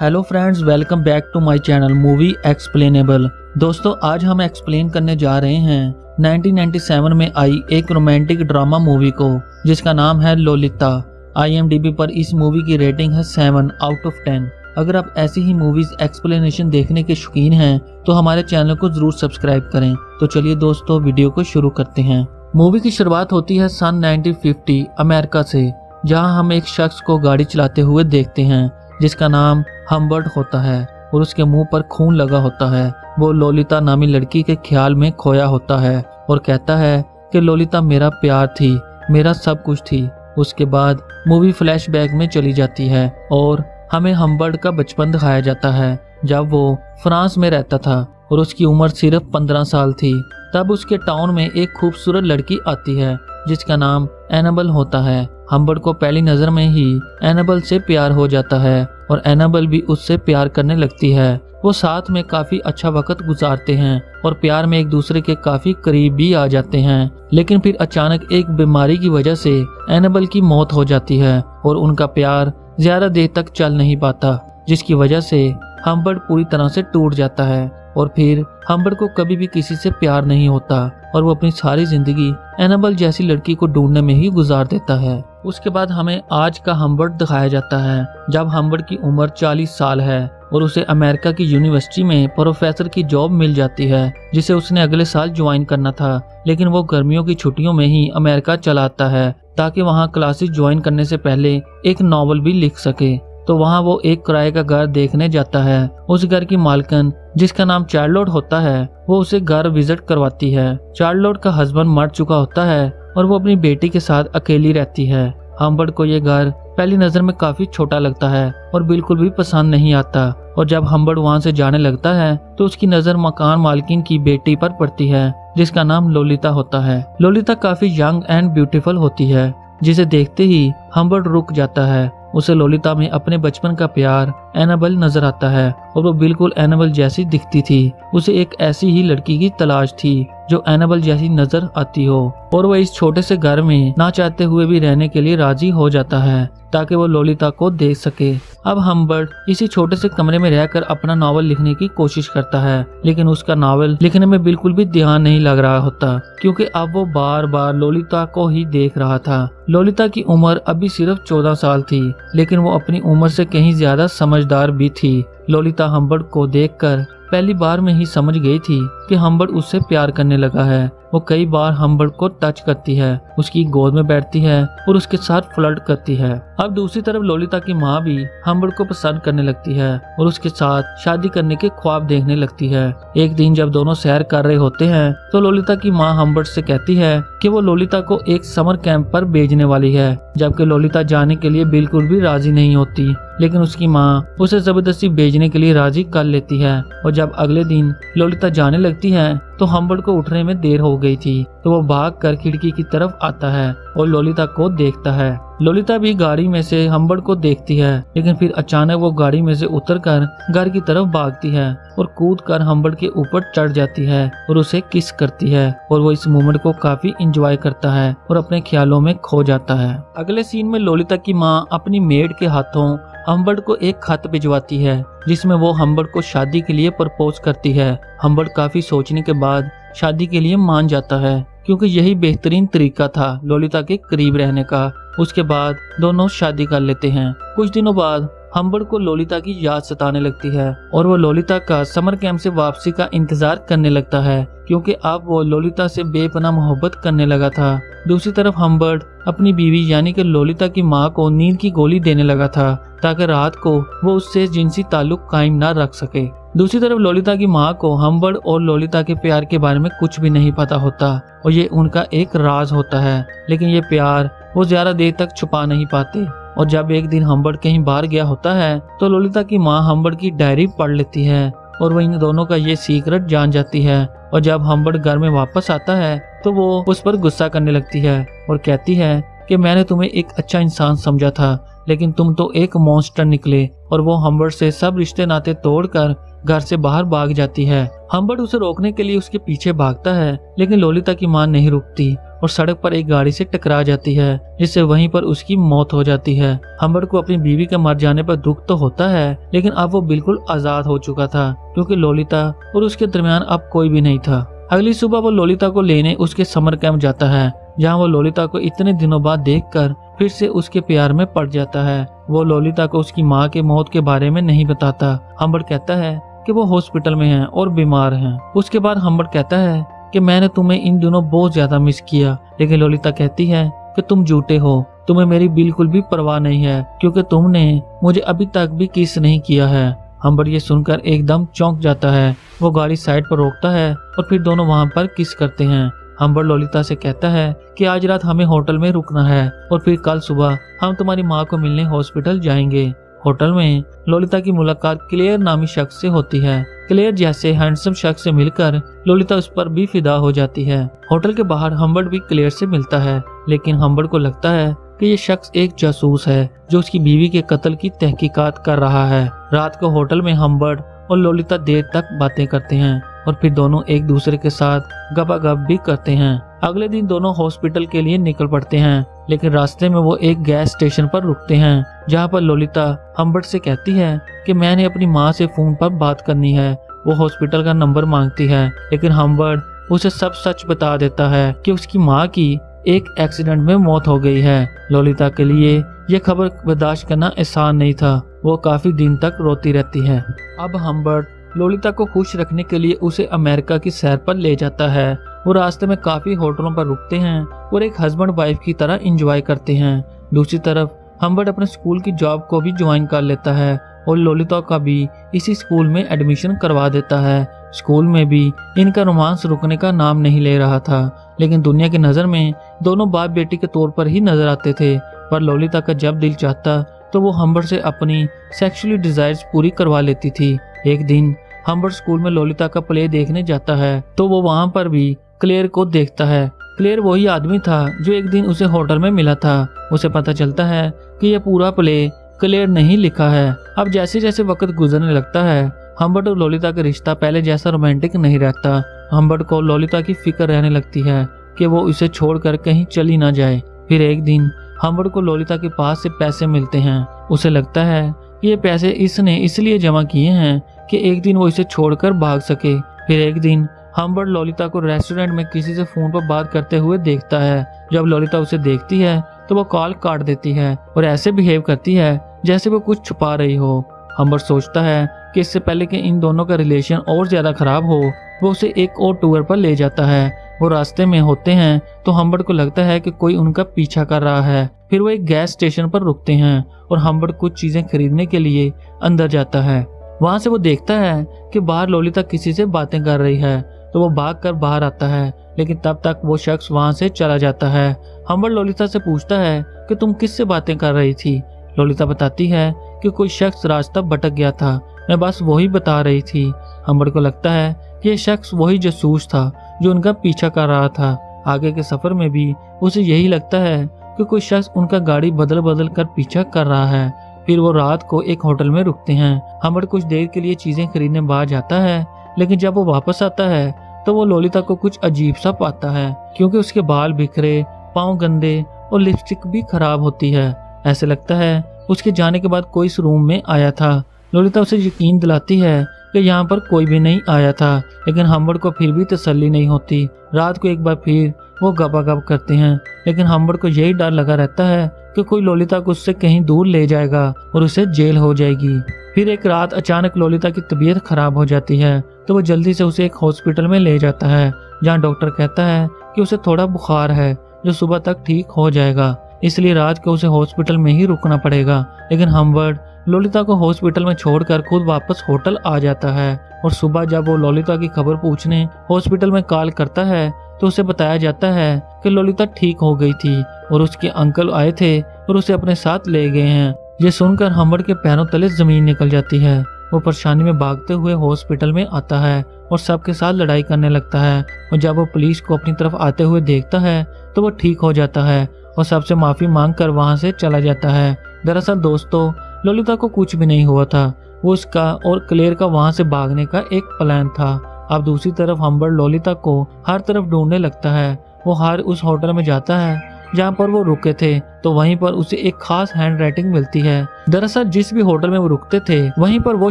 Hello friends welcome back to my channel movie explainable दोस्तों, आज हम एक्सप्लेन करने जा रहे हैं 1997 में आई एक रोमांटिक ड्रामा मूवी को, जिसका नाम है लोलिता। आई पर इस मूवी की रेटिंग है सेवन आउट ऑफ़ टेन अगर आप ऐसी ही मूवीज़ एक्सप्लेनेशन देखने के शौकीन हैं तो हमारे चैनल को ज़रूर सब्सक्राइब करें। तो चलिए दोस्तों वीडियो को शुरू करते हैं। मूवी की शुरुआत होती है सन 1950 अमेरिका से, जहाँ हम एक शख्स को गाड़ी चलाते हुए देखते हैं। जिसका नाम हम्बर्ट होता है और उसके मुँह पर खून लगा होता है। वो लोलिता नामी लड़की के ख्याल में खोया होता है और कहता है कि लोलिता मेरा प्यार थी, मेरा सब कुछ थी। उसके बाद मूवी फ्लैशबैक में चली जाती है और हमें हम्बर्ट का बचपन दिखाया जाता है, जब वो फ्रांस में रहता था और उसकी उम्र सिर्फ़ पंद्रह साल थी। तब उसके टाउन में एक खूबसूरत लड़की आती है, जिसका नाम एनाबल होता है। हम्बर्ट को पहली नज़र में ही एनाबल से प्यार हो जाता है और एनाबल भी उससे प्यार करने लगती है। वो साथ में काफ़ी अच्छा वक्त गुजारते हैं और प्यार में एक दूसरे के काफ़ी करीब भी आ जाते हैं। लेकिन फिर अचानक एक बीमारी की वजह से एनाबल की मौत हो जाती है और उनका प्यार ज़्यादा देर तक चल नहीं पाता, जिसकी वजह से हम्बर्ट पूरी तरह से टूट जाता है और फिर हम्बर्ट को कभी भी किसी से प्यार नहीं होता और वो अपनी सारी ज़िंदगी एनाबल जैसी लड़की को ढूँढने में ही गुजार देता है। उसके बाद हमें आज का हम्बर्ट दिखाया जाता है, जब हम्बर्ट की उम्र 40 साल है और उसे अमेरिका की यूनिवर्सिटी में प्रोफेसर की जॉब मिल जाती है, जिसे उसने अगले साल ज्वाइन करना था। लेकिन वो गर्मियों की छुट्टियों में ही अमेरिका चला आता है, ताकि वहाँ क्लासेस ज्वाइन करने से पहले एक नॉवल भी लिख सके। तो वहाँ वो एक किराए का घर देखने जाता है। उस घर की मालकन, जिसका नाम चार्लोट होता है, वो उसे घर विज़िट करवाती है। चार्लोट का हस्बैंड मर चुका होता है और वो अपनी बेटी के साथ अकेली रहती है। हम्बर्ट को ये घर पहली नज़र में काफ़ी छोटा लगता है और बिल्कुल भी पसंद नहीं आता। और जब हम्बर्ट वहाँ से जाने लगता है तो उसकी नज़र मकान मालकिन की बेटी पर पड़ती है, जिसका नाम लोलिता होता है। लोलिता काफ़ी यंग एंड ब्यूटीफुल होती है, जिसे देखते ही हम्बर्ट रुक जाता है। उसे लोलिता में अपने बचपन का प्यार एनाबल नज़र आता है और वो बिल्कुल एनाबल जैसी दिखती थी। उसे एक ऐसी ही लड़की की तलाश थी जो एनाबल जैसी नज़र आती हो। और वह इस छोटे से घर में ना चाहते हुए भी रहने के लिए राज़ी हो जाता है, ताकि वो लोलिता को देख सके। अब हम्बर्ट इसी छोटे से कमरे में रहकर अपना नावल लिखने की कोशिश करता है, लेकिन उसका नावल लिखने में बिल्कुल भी ध्यान नहीं लग रहा होता, क्योंकि अब वो बार बार लोलिता को ही देख रहा था। लोलिता की उम्र अभी सिर्फ़ चौदह साल थी, लेकिन वो अपनी उम्र से कहीं ज़्यादा समझदार भी थी। लोलिता हम्बर्ट को देखकर पहली बार में ही समझ गई थी कि हम्बर्ट उससे प्यार करने लगा है। वो कई बार हम्बर्ट को टच करती है, उसकी गोद में बैठती है और उसके साथ फ्लर्ट करती है। अब दूसरी तरफ़ लोलिता की माँ भी हम्बर्ट को पसंद करने लगती है और उसके साथ शादी करने के ख्वाब देखने लगती है। एक दिन जब दोनों सैर कर रहे होते हैं तो लोलिता की माँ हम्बर्ट से कहती है कि वो लोलिता को एक समर कैंप पर भेजने वाली है, जबकि लोलिता जाने के लिए बिल्कुल भी राज़ी नहीं होती। लेकिन उसकी माँ उसे ज़बरदस्ती भेजने के लिए राज़ी कर लेती है और जब अगले दिन ललिता जाने लगती है तो हम्बर्ट को उठने में देर हो गई थी तो वो भाग कर खिड़की की तरफ़ आता है और लोलिता को देखता है। लोलिता भी गाड़ी में से हम्बर्ट को देखती है, लेकिन फिर अचानक वो गाड़ी में से उतरकर घर की तरफ़ भागती है और कूद कर हम्बर्ट के ऊपर चढ़ जाती है और उसे किस करती है और वो इस मोमेंट को काफ़ी इंजॉय करता है और अपने ख्यालों में खो जाता है। अगले सीन में लोलिता की माँ अपनी मेड के हाथों हम्बर्ट को एक खत भिजवाती है जिसमें वो हम्बर्ड को शादी के लिए प्रपोज करती है। हम्बर्ड काफ़ी सोचने के बाद शादी के लिए मान जाता है, क्योंकि यही बेहतरीन तरीका था लोलिता के करीब रहने का। उसके बाद दोनों शादी कर लेते हैं। कुछ दिनों बाद हम्बर्ट को लोलिता की याद सताने लगती है और वो लोलिता का समर कैंप से वापसी का इंतज़ार करने लगता है, क्योंकि अब वो लोलिता से बेपना मोहब्बत करने लगा था। दूसरी तरफ़ हम्बर्ट अपनी बीवी यानी कि लोलिता की माँ को नींद की गोली देने लगा था, ताकि रात को वो उससे जिनसी ताल्लुक कायम न रख सके। दूसरी तरफ़ लोलिता की माँ को हम्बर्ट और लोलिता के प्यार के बारे में कुछ भी नहीं पता होता, और ये उनका एक राज होता है, लेकिन ये प्यार वो ज़्यादा देर तक छुपा नहीं पाते। और जब एक दिन हम्बर्ट कहीं बाहर गया होता है तो लोलिता की माँ हम्बर्ट की डायरी पढ़ लेती है, और वो इन दोनों का ये सीक्रेट जान जाती है। और जब हम्बर्ट घर में वापस आता है तो वो उस पर गुस्सा करने लगती है और कहती है कि मैंने तुम्हें एक अच्छा इंसान समझा था, लेकिन तुम तो एक मॉन्स्टर निकले, और वो हम्बर्ट से सब रिश्ते नाते तोड़कर घर से बाहर भाग जाती है। हम्बर्ट उसे रोकने के लिए उसके पीछे भागता है, लेकिन लोलिता की माँ नहीं रुकती। और सड़क पर एक गाड़ी से टकरा जाती है, जिससे वहीं पर उसकी मौत हो जाती है। हम्बर्ट को अपनी बीवी के मर जाने पर दुख तो होता है, लेकिन अब वो बिल्कुल आज़ाद हो चुका था, क्योंकि लोलिता और उसके दरमियान अब कोई भी नहीं था। अगली सुबह वो लोलिता को लेने उसके समर कैंप जाता है, जहाँ वो लोलिता को इतने दिनों बाद देखकर फिर से उसके प्यार में पड़ जाता है। वो लोलिता को उसकी माँ के मौत के बारे में नहीं बताता। हम्बर्ट कहता है कि वो हॉस्पिटल में हैं और बीमार हैं। उसके बाद हम्बर्ट कहता है कि मैंने तुम्हें इन दिनों बहुत ज़्यादा मिस किया। लेकिन लोलिता कहती है कि तुम झूठे हो। तुम्हें मेरी बिल्कुल भी परवाह नहीं है, क्योंकि तुमने मुझे अभी तक भी किस नहीं किया है। हम्बर ये सुनकर एकदम चौंक जाता है। वो गाड़ी साइड पर रोकता है और फिर दोनों वहाँ पर किस करते हैं। हम्बर लोलिता से कहता है कि आज रात हमें होटल में रुकना है और फिर कल सुबह हम तुम्हारी माँ को मिलने हॉस्पिटल जाएँगे। होटल में लोलिता की मुलाकात क्लेयर नामी शख्स से होती है। क्लेयर जैसे हैंडसम शख्स से मिलकर लोलिता उस पर भी फिदा हो जाती है। होटल के बाहर हम्बर्ड भी क्लेयर से मिलता है, लेकिन हम्बर्ड को लगता है कि ये शख्स एक जासूस है, जो उसकी बीवी के कत्ल की तहकीकात कर रहा है। रात को होटल में हम्बर्ड और लोलिता देर तक बातें करते हैं और फिर दोनों एक दूसरे के साथ गपागप भी करते हैं। अगले दिन दोनों हॉस्पिटल के लिए निकल पड़ते हैं। लेकिन रास्ते में वो एक गैस स्टेशन पर रुकते हैं, जहाँ पर लोलिता हम्बर्ट से कहती है कि मैंने अपनी माँ से फ़ोन पर बात करनी है। वो हॉस्पिटल का नंबर मांगती है, लेकिन हम्बर्ट उसे सब सच बता देता है कि उसकी माँ की एक एक्सीडेंट में मौत हो गई है। लोलिता के लिए यह खबर बर्दाश्त करना आसान नहीं था। वो काफ़ी दिन तक रोती रहती है। अब हम्बर्ट लोलिता को खुश रखने के लिए उसे अमेरिका की सैर पर ले जाता है। वो रास्ते में काफ़ी होटलों पर रुकते हैं और एक हस्बैंड वाइफ की तरह इंजॉय करते हैं। दूसरी तरफ़ हम्बर्ट अपने स्कूल की जॉब को भी ज्वाइन कर लेता है और लोलिता का भी इसी स्कूल में एडमिशन करवा देता है। स्कूल में भी इनका रोमांस रुकने का नाम नहीं ले रहा था, लेकिन दुनिया की नज़र में दोनों बाप बेटी के तौर पर ही नज़र आते थे। पर लोलिता का जब दिल चाहता तो वो हम्बर से अपनी सेक्सुअली डिजायर्स पूरी करवा लेती थी। एक दिन हम्बर्ट स्कूल में लोलिता का प्ले देखने जाता है तो वो वहाँ पर भी क्लेयर को देखता है। क्लेयर वही आदमी था जो एक दिन उसे होटल में मिला था। उसे पता चलता है कि यह पूरा प्ले क्लियर नहीं लिखा है। अब जैसे जैसे वक्त गुजरने लगता है हम्बर्ट और लोलिता का रिश्ता पहले जैसा रोमांटिक नहीं रहता। हम्बर्ट को लोलिता की फ़िक्र रहने लगती है कि वो इसे छोड़कर कहीं चली ना जाए। फिर एक दिन हम्बर्ट को लोलिता के पास से पैसे मिलते हैं। उसे लगता है ये पैसे इसने इसलिए जमा किए हैं कि एक दिन वो इसे छोड़कर भाग सके। फिर एक दिन हम्बर्ट लोलिता को रेस्टोरेंट में किसी से फ़ोन पर बात करते हुए देखता है। जब लोलिता उसे देखती है तो वो कॉल काट देती है और ऐसे बिहेव करती है जैसे वो कुछ छुपा रही हो। हम्बर सोचता है कि इससे पहले कि इन दोनों का रिलेशन और ज़्यादा खराब हो, वो उसे एक और टूर पर ले जाता है। वो रास्ते में होते हैं तो हम्बर्ट को लगता है कि कोई उनका पीछा कर रहा है। फिर वो एक गैस स्टेशन पर रुकते हैं और हम्बर्ट कुछ चीज़ें खरीदने के लिए अंदर जाता है। वहाँ से वो देखता है कि बाहर लोलिता किसी से बातें कर रही है तो वो भाग कर बाहर आता है, लेकिन तब तक वो शख्स वहाँ से चला जाता है। हम्बर्ट लोलिता से पूछता है कि तुम किससे बातें कर रही थी? लोलिता बताती है कि कोई शख्स रास्ता भटक गया था। मैं बस वही बता रही थी। हम्बर को लगता है कि यह शख्स वही जसूस था जो उनका पीछा कर रहा था। आगे के सफ़र में भी उसे यही लगता है कि कोई शख्स उनका गाड़ी बदल बदल कर पीछा कर रहा है। फिर वो रात को एक होटल में रुकते हैं। हम्बर कुछ देर के लिए चीज़ें खरीदने बाहर जाता है, लेकिन जब वो वापस आता है तो वो लोलिता को कुछ अजीब सा पाता है, क्योंकि उसके बाल बिखरे, पाँव गंदे और लिपस्टिक भी खराब होती है। ऐसे लगता है, उसके जाने के बाद कोई इस रूम में आया था। लोलिता उसे यकीन दिलाती है कि यहाँ पर कोई भी नहीं आया था, लेकिन हम्बड़ को फिर भी तसल्ली नहीं होती। रात को एक बार फिर वो गप करते हैं। लेकिन हम्बड़ को यही डर लगा रहता है कि कोई लोलिता को उससे कहीं दूर ले जाएगा और उसे जेल हो जाएगी। फिर एक रात अचानक लोलिता की तबीयत खराब हो जाती है तो वो जल्दी से उसे एक हॉस्पिटल में ले जाता है, जहाँ डॉक्टर कहता है कि उसे थोड़ा बुखार है, जो सुबह तक ठीक हो जाएगा। इसलिए रात को उसे हॉस्पिटल में ही रुकना पड़ेगा। लेकिन हमवर्ड लोलिता को हॉस्पिटल में छोड़कर खुद वापस होटल आ जाता है और सुबह जब वो लोलिता की खबर पूछने हॉस्पिटल में कॉल करता है तो उसे बताया जाता है कि लोलिता ठीक हो गई थी और उसके अंकल आए थे और उसे अपने साथ ले गए हैं। ये सुनकर हमवर्ड के पैरों तले ज़मीन निकल जाती है। वो परेशानी में भागते हुए हॉस्पिटल में आता है और सबके साथ लड़ाई करने लगता है और जब वो पुलिस को अपनी तरफ़ आते हुए देखता है तो वो ठीक हो जाता है और सबसे माफ़ी मांग कर वहाँ से चला जाता है। दरअसल दोस्तों ललिता को कुछ भी नहीं हुआ था। वो उसका और क्लेयर का वहाँ से भागने का एक प्लान था। अब दूसरी तरफ़ हम्बर ललिता को हर तरफ़ ढूँढने लगता है। वो हर उस होटल में जाता है, जहाँ पर वो रुके थे तो वहीं पर उसे एक खास हैंड राइटिंग मिलती है। दरअसल जिस भी होटल में वो रुकते थे, वहीं पर वो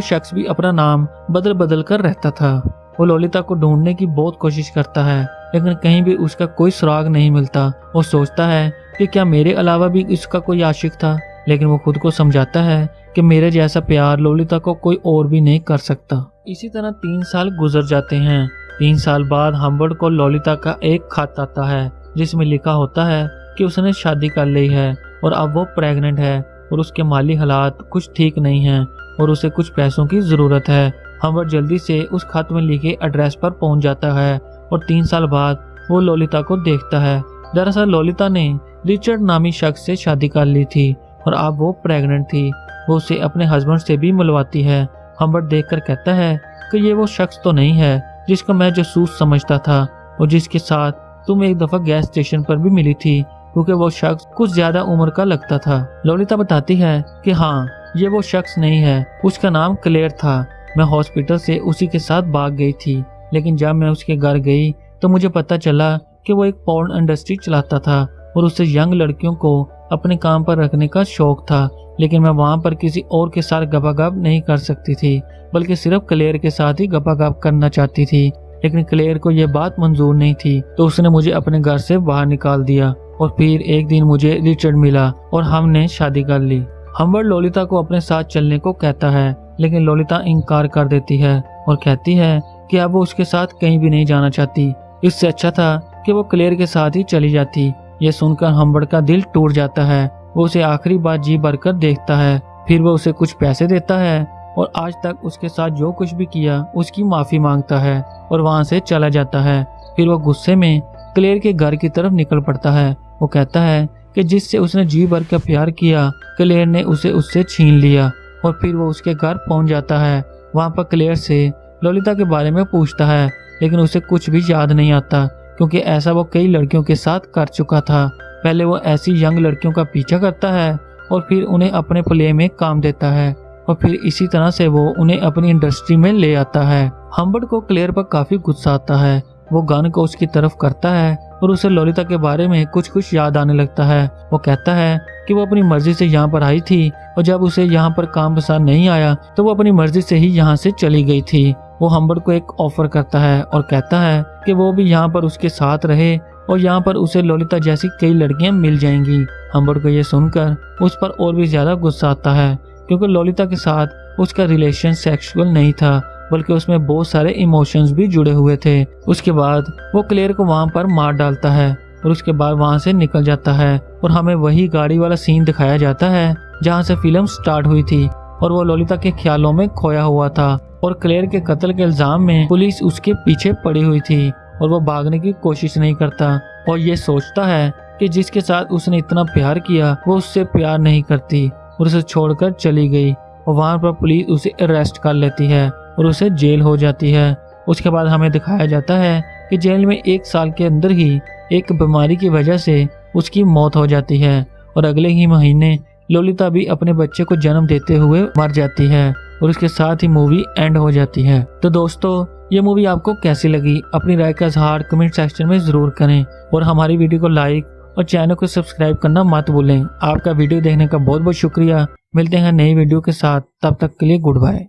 शख्स भी अपना नाम बदल बदल कर रहता था। वो ललिता को ढूँढने की बहुत कोशिश करता है, लेकिन कहीं भी उसका कोई सुराग नहीं मिलता। वो सोचता है कि क्या मेरे अलावा भी इसका कोई आशिक था? लेकिन वो खुद को समझाता है कि मेरे जैसा प्यार लोलिता को कोई और भी नहीं कर सकता। इसी तरह तीन साल गुजर जाते हैं। तीन साल बाद हम्बर्ड को लोलिता का एक खत आता है, जिसमें लिखा होता है कि उसने शादी कर ली है और अब वो प्रेग्नेंट है और उसके माली हालात कुछ ठीक नहीं हैं और उसे कुछ पैसों की ज़रूरत है। हम्बर्ड जल्दी से उस खत में लिखे एड्रेस पर पहुँच जाता है और तीन साल बाद वो लोलिता को देखता है। दरअसल लोलिता ने रिचर्ड नामी शख्स से शादी कर ली थी और अब वो प्रेग्नेंट थी, वो उसे अपने हस्बैंड से भी मिलवाती है। हम्बर्ट देखकर कहता है कि ये वो शख्स तो नहीं है, जिसको मैं जसूस समझता था और जिसके साथ तुम एक दफ़ा गैस स्टेशन पर भी मिली थी, क्योंकि वो शख्स कुछ ज़्यादा उम्र का लगता था। लोलिता बताती है कि हाँ ये वो शख्स नहीं है, उसका नाम क्लेयर था। मैं हॉस्पिटल से उसी के साथ भाग गई थी, लेकिन जब मैं उसके घर गई तो मुझे पता चला कि वो एक पॉर्न इंडस्ट्री चलाता था और उसे यंग लड़कियों को अपने काम पर रखने का शौक था, लेकिन मैं वहाँ पर किसी और के साथ गपागप नहीं कर सकती थी, बल्कि सिर्फ़ क्लेयर के साथ ही गपागप करना चाहती थी। लेकिन क्लेयर को यह बात मंजूर नहीं थी तो उसने मुझे अपने घर से बाहर निकाल दिया, और फिर एक दिन मुझे रिचर्ड मिला, और हमने शादी कर ली। हम्बर लोलिता को अपने साथ चलने को कहता है, लेकिन लोलिता इनकार कर देती है, और कहती है कि अब वो उसके साथ कहीं भी नहीं जाना चाहती। इससे अच्छा था कि वो क्लेयर के साथ ही चली जाती। ये सुनकर हम्बर्ड का दिल टूट जाता है। वो उसे आखिरी बार जी भरकर देखता है, फिर वो उसे कुछ पैसे देता है और आज तक उसके साथ जो कुछ भी किया, उसकी माफ़ी माँगता है और वहाँ से चला जाता है। फिर वो गुस्से में क्लेयर के घर की तरफ़ निकल पड़ता है। वो कहता है कि जिससे उसने जी भर का प्यार किया क्लेयर ने उसे उससे छीन लिया और फिर वो उसके घर पहुँच जाता है। वहाँ पर क्लेयर से ललिता के बारे में पूछता है, लेकिन उसे कुछ भी याद नहीं आता। क्योंकि ऐसा वो कई लड़कियों के साथ कर चुका था। पहले वो ऐसी यंग लड़कियों का पीछा करता है और फिर उन्हें अपने प्ले में काम देता है और फिर इसी तरह से वो उन्हें अपनी इंडस्ट्री में ले आता है। हम्बर्ड को क्लेयर पर काफ़ी गुस्सा आता है वो गन को उसकी तरफ़ करता है और उसे लोलिता के बारे में कुछ कुछ याद आने लगता है। वो कहता है कि वो अपनी मर्ज़ी से यहाँ पर आई थी और जब उसे यहाँ पर काम पसंद नहीं आया तो वो अपनी मर्ज़ी से ही यहाँ से चली गई थी। वो हम्बर्ट को एक ऑफ़र करता है और कहता है कि वो भी यहाँ पर उसके साथ रहे और यहाँ पर उसे लोलिता जैसी कई लड़कियाँ मिल जाएँगी। हम्बर्ट को ये सुनकर उस पर और भी ज़्यादा गुस्सा आता है, क्योंकि लोलिता के साथ उसका रिलेशन सेक्सुअल नहीं था। बल्कि उसमें बहुत सारे इमोशंस भी जुड़े हुए थे। उसके बाद वो क्लेयर को वहाँ पर मार डालता है और उसके बाद वहाँ से निकल जाता है और हमें वही गाड़ी वाला सीन दिखाया जाता है जहाँ से फ़िल्म स्टार्ट हुई थी और वो लोलिता के ख्यालों में खोया हुआ था और क्लेयर के कत्ल के इल्ज़ाम में पुलिस उसके पीछे पड़ी हुई थी और वो भागने की कोशिश नहीं करता और ये सोचता है कि जिसके साथ उसने इतना प्यार किया, वो उससे प्यार नहीं करती और उसे छोड़कर चली गई और वहाँ पर पुलिस उसे अरेस्ट कर लेती है। और उसे जेल हो जाती है। उसके बाद हमें दिखाया जाता है कि जेल में एक साल के अंदर ही एक बीमारी की वजह से उसकी मौत हो जाती है और अगले ही महीने लोलिता भी अपने बच्चे को जन्म देते हुए मर जाती है और उसके साथ ही मूवी एंड हो जाती है। तो दोस्तों, ये मूवी आपको कैसी लगी? अपनी राय का इजहार कमेंट सेक्शन में ज़रूर करें और हमारी वीडियो को लाइक और चैनल को सब्सक्राइब करना मत भूलें। आपका वीडियो देखने का बहुत बहुत शुक्रिया। मिलते हैं नई वीडियो के साथ। तब तक के लिए गुड बाय।